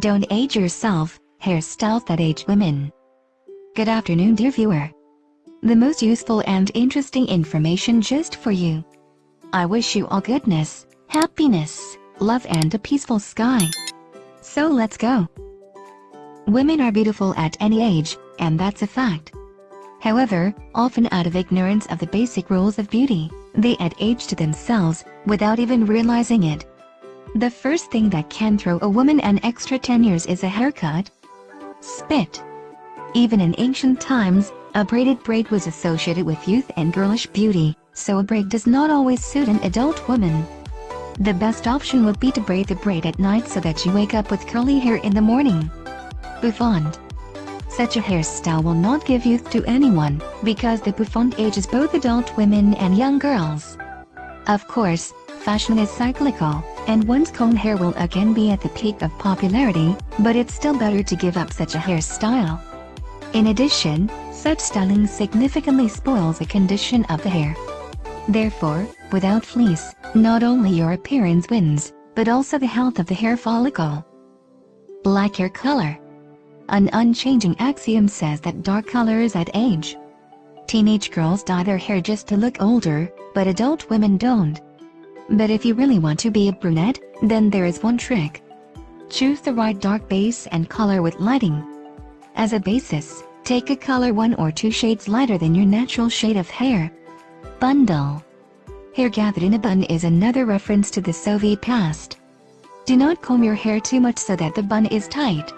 Don't age yourself, hairstyles that age women. Good afternoon dear viewer. The most useful and interesting information just for you. I wish you all goodness, happiness, love and a peaceful sky. So let's go. Women are beautiful at any age, and that's a fact. However, often out of ignorance of the basic rules of beauty, they add age to themselves, without even realizing it. The first thing that can throw a woman an extra 10 years is a haircut. Spit. Even in ancient times, a braided braid was associated with youth and girlish beauty, so a braid does not always suit an adult woman. The best option would be to braid the braid at night so that you wake up with curly hair in the morning. Bouffant. Such a hairstyle will not give youth to anyone, because the bouffant ages both adult women and young girls. Of course, fashion is cyclical, and one's comb hair will again be at the peak of popularity, but it's still better to give up such a hairstyle. In addition, such styling significantly spoils the condition of the hair. Therefore, without fleece, not only your appearance wins, but also the health of the hair follicle. Black hair color. An unchanging axiom says that dark colors add age. Teenage girls dye their hair just to look older, but adult women don't. But if you really want to be a brunette, then there is one trick. Choose the right dark base and color with lighting. As a basis, take a color one or two shades lighter than your natural shade of hair. Bundle. Hair gathered in a bun is another reference to the Soviet past. Do not comb your hair too much so that the bun is tight.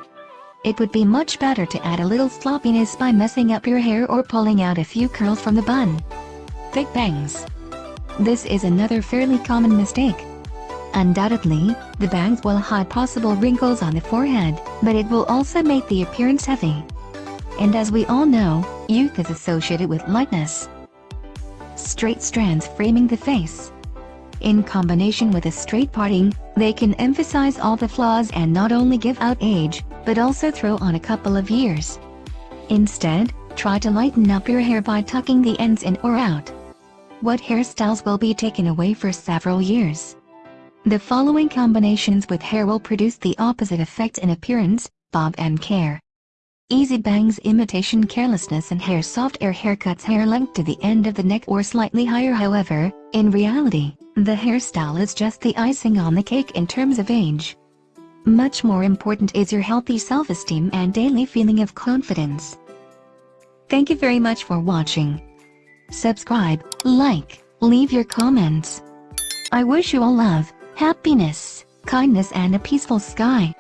It would be much better to add a little sloppiness by messing up your hair or pulling out a few curls from the bun. Thick bangs. This is another fairly common mistake. Undoubtedly, the bangs will hide possible wrinkles on the forehead, but it will also make the appearance heavy. And as we all know, youth is associated with lightness. Straight strands framing the face. In combination with a straight parting, they can emphasize all the flaws and not only give out age, but also throw on a couple of years. Instead, try to lighten up your hair by tucking the ends in or out what hairstyles will be taken away for several years. The following combinations with hair will produce the opposite effect in appearance, bob and care. Easy bangs imitation carelessness and hair soft air haircuts hair length to the end of the neck or slightly higher however, in reality, the hairstyle is just the icing on the cake in terms of age. Much more important is your healthy self-esteem and daily feeling of confidence. Thank you very much for watching subscribe, like, leave your comments. I wish you all love, happiness, kindness and a peaceful sky.